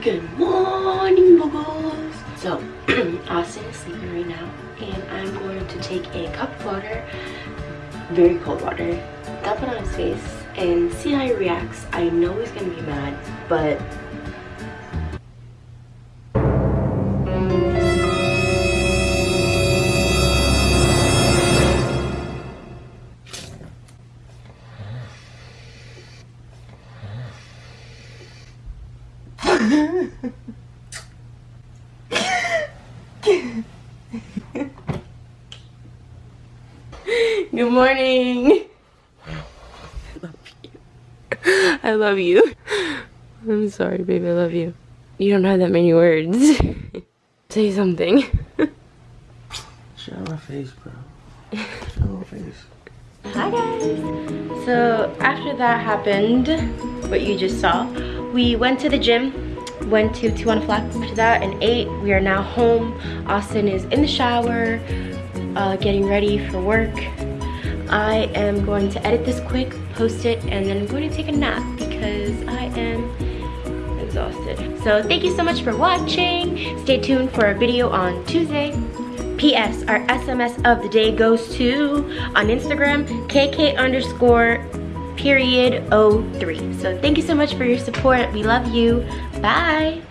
Good morning, buggles. So, Austin is sleeping right now, and I'm going to take a cup of water, very cold water, dump it on his face, and see how he reacts. I know he's gonna be mad, but Good morning. I love you. I love you. I'm sorry, baby. I love you. You don't have that many words. Say something. Show my face, bro. Show my face. Hi guys. So after that happened, what you just saw, we went to the gym, went to Tijuana Flats after that and ate. We are now home. Austin is in the shower, uh, getting ready for work. I am going to edit this quick, post it, and then I'm going to take a nap because I am exhausted. So thank you so much for watching. Stay tuned for a video on Tuesday. P.S. Our SMS of the day goes to, on Instagram, KK underscore period 03. So thank you so much for your support. We love you. Bye.